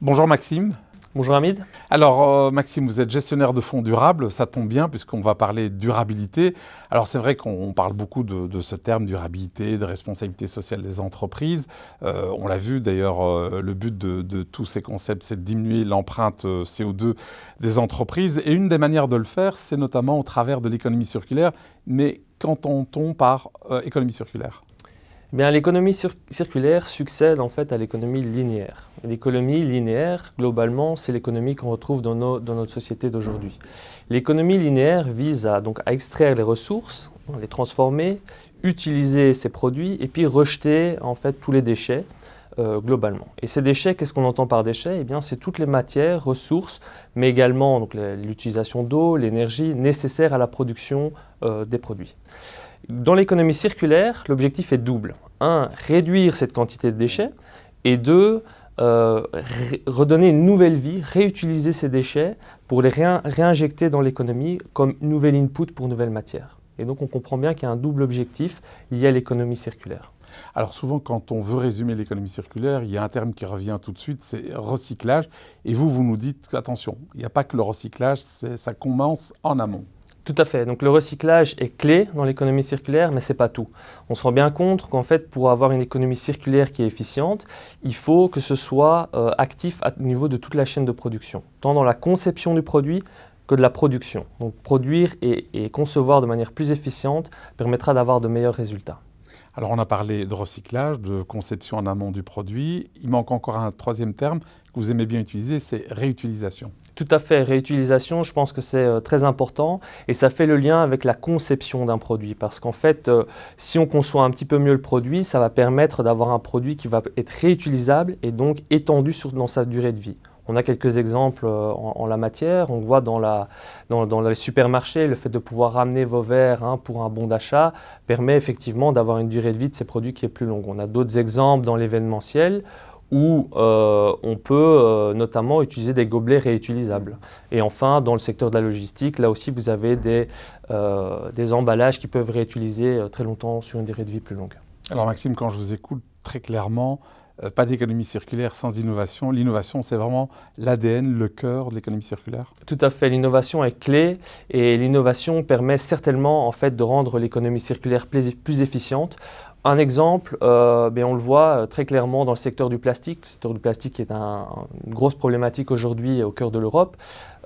Bonjour Maxime. Bonjour Hamid. Alors euh, Maxime, vous êtes gestionnaire de fonds durables, ça tombe bien puisqu'on va parler durabilité. Alors c'est vrai qu'on parle beaucoup de, ce terme durabilité, de responsabilité sociale des entreprises. Euh, on l'a vu d'ailleurs, euh, le but de, de, tous ces concepts, c'est de diminuer l'empreinte CO2 des entreprises. Et une des manières de le faire, c'est notamment au travers de l'économie circulaire. Mais qu'entend-on par économie circulaire l'économie circulaire succède en fait à l'économie linéaire. L'économie linéaire, globalement, c'est l'économie qu'on retrouve dans, notre société d'aujourd'hui. L'économie linéaire vise à, donc, à extraire les ressources, les transformer, utiliser ces produits et puis rejeter en fait tous les déchets euh, globalement. Et ces déchets, qu'est-ce qu'on entend par déchets? Eh bien, c'est toutes les matières, ressources, mais également l'utilisation d'eau, l'énergie nécessaire à la production euh, des produits. Dans l'économie circulaire, l'objectif est double. Un, réduire cette quantité de déchets et deux, euh, redonner une nouvelle vie, réutiliser ces déchets pour les réinjecter dans l'économie comme nouvel input pour nouvelles matières. Et donc on comprend bien qu'il y a un double objectif lié à l'économie circulaire. Alors souvent, quand on veut résumer l'économie circulaire, il y a un terme qui revient tout de suite, c'est recyclage. Et vous, vous nous dites, attention, il n'y a pas que le recyclage, ça commence en amont. Tout à fait. Donc le recyclage est clé dans l'économie circulaire, mais ce n'est pas tout. On se rend bien compte qu'en fait, pour avoir une économie circulaire qui est efficiente, il faut que ce soit euh, actif au niveau de toute la chaîne de production, tant dans la conception du produit que de la production. Donc produire et concevoir de manière plus efficiente permettra d'avoir de meilleurs résultats. Alors on a parlé de recyclage, de conception en amont du produit. Il manque encore un troisième terme que vous aimez bien utiliser, c'est réutilisation. Tout à fait, réutilisation, je pense que c'est euh, très important et ça fait le lien avec la conception d'un produit parce qu'en fait, euh, si on conçoit un petit peu mieux le produit, ça va permettre d'avoir un produit qui va être réutilisable et donc étendu dans sa durée de vie. On a quelques exemples euh, en, la matière. On voit dans, les supermarchés, le fait de pouvoir ramener vos verres hein, pour un bon d'achat permet effectivement d'avoir une durée de vie de ces produits qui est plus longue. On a d'autres exemples dans l'événementiel où euh, on peut euh, notamment utiliser des gobelets réutilisables. Et enfin, dans le secteur de la logistique, là aussi, vous avez des, emballages qui peuvent réutiliser très longtemps sur une durée de vie plus longue. Alors Maxime, quand je vous écoute très clairement, pas d'économie circulaire sans innovation. L'innovation, c'est vraiment l'ADN, le cœur de l'économie circulaire Tout à fait, l'innovation est clé et l'innovation permet certainement en fait, de rendre l'économie circulaire plus, efficiente. Un exemple, euh, ben, on le voit euh, très clairement dans le secteur du plastique. Le secteur du plastique est une grosse problématique aujourd'hui au cœur de l'Europe.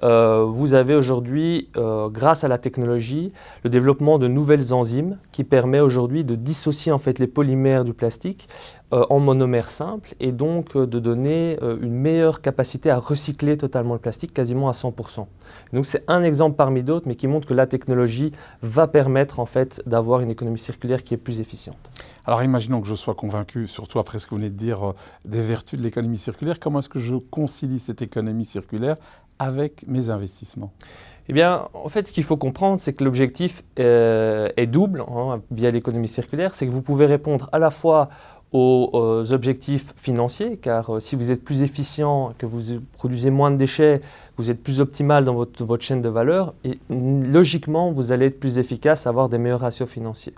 Euh, vous avez aujourd'hui, euh, grâce à la technologie, le développement de nouvelles enzymes qui permet aujourd'hui de dissocier en fait les polymères du plastique euh, en monomères simples et donc de donner une meilleure capacité à recycler totalement le plastique, quasiment à 100%. Donc c'est un exemple parmi d'autres, mais qui montre que la technologie va permettre en fait d'avoir une économie circulaire qui est plus efficiente. Alors imaginons que je sois convaincu, surtout après ce que vous venez de dire, des vertus de l'économie circulaire, comment est-ce que je concilie cette économie circulaire avec mes investissements? Eh bien, en fait, ce qu'il faut comprendre, c'est que l'objectif euh, est double hein, via l'économie circulaire. C'est que vous pouvez répondre à la fois aux, objectifs financiers, car euh, si vous êtes plus efficient, que vous produisez moins de déchets, vous êtes plus optimal dans votre, votre, chaîne de valeur, et logiquement, vous allez être plus efficace, avoir des meilleurs ratios financiers.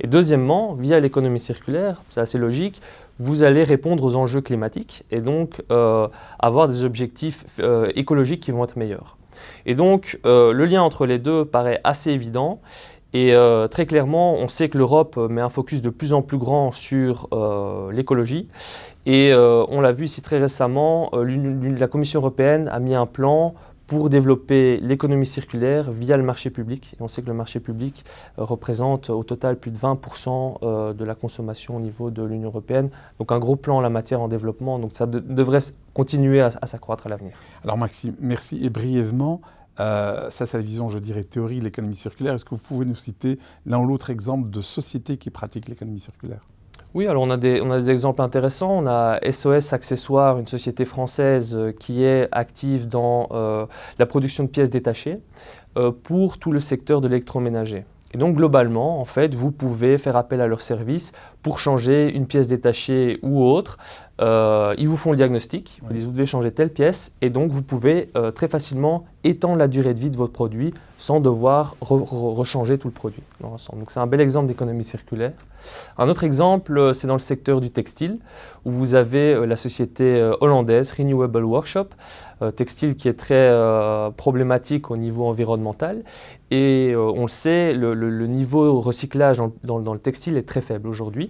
Et deuxièmement, via l'économie circulaire, c'est assez logique, vous allez répondre aux enjeux climatiques et donc euh, avoir des objectifs euh, écologiques qui vont être meilleurs. Et donc, euh, le lien entre les deux paraît assez évident. Et très clairement, on sait que l'Europe met un focus de plus en plus grand sur l'écologie. Et on l'a vu ici très récemment, la Commission européenne a mis un plan pour développer l'économie circulaire via le marché public. Et on sait que le marché public euh, représente au total plus de 20% euh, de la consommation au niveau de l'Union européenne. Donc un gros plan en la matière en développement, donc ça devrait continuer à, s'accroître à l'avenir. Alors Maxime, merci. Et brièvement, euh, ça c'est la vision, je dirais, théorie de l'économie circulaire. Est-ce que vous pouvez nous citer l'un ou l'autre exemple de société qui pratique l'économie circulaire? Oui, alors on a, des, on a des exemples intéressants. On a SOS Accessoires, une société française euh, qui est active dans euh, la production de pièces détachées pour tout le secteur de l'électroménager. Et donc globalement, en fait, vous pouvez faire appel à leurs services pour changer une pièce détachée ou autre. Euh, ils vous font le diagnostic, ils vous disent vous devez changer telle pièce et donc vous pouvez euh, très facilement étendre la durée de vie de votre produit sans devoir rechanger tout le produit Donc c'est un bel exemple d'économie circulaire. Un autre exemple, euh, c'est dans le secteur du textile où vous avez la société hollandaise Renewable Workshop, textile qui est très problématique au niveau environnemental et on le sait, le, niveau recyclage dans, dans, le textile est très faible aujourd'hui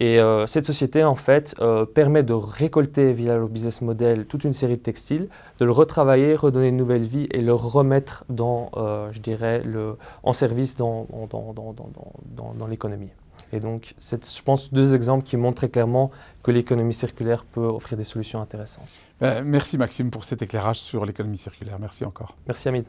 et euh, cette société, en fait, euh, permet de récolter via le business model toute une série de textiles, de le retravailler, redonner une nouvelle vie et le remettre dans, euh, je dirais, le, en service dans, dans, dans, dans l'économie. Et donc, c'est, je pense, deux exemples qui montrent très clairement que l'économie circulaire peut offrir des solutions intéressantes. Ben, merci Maxime pour cet éclairage sur l'économie circulaire. Merci encore. Merci Hamid.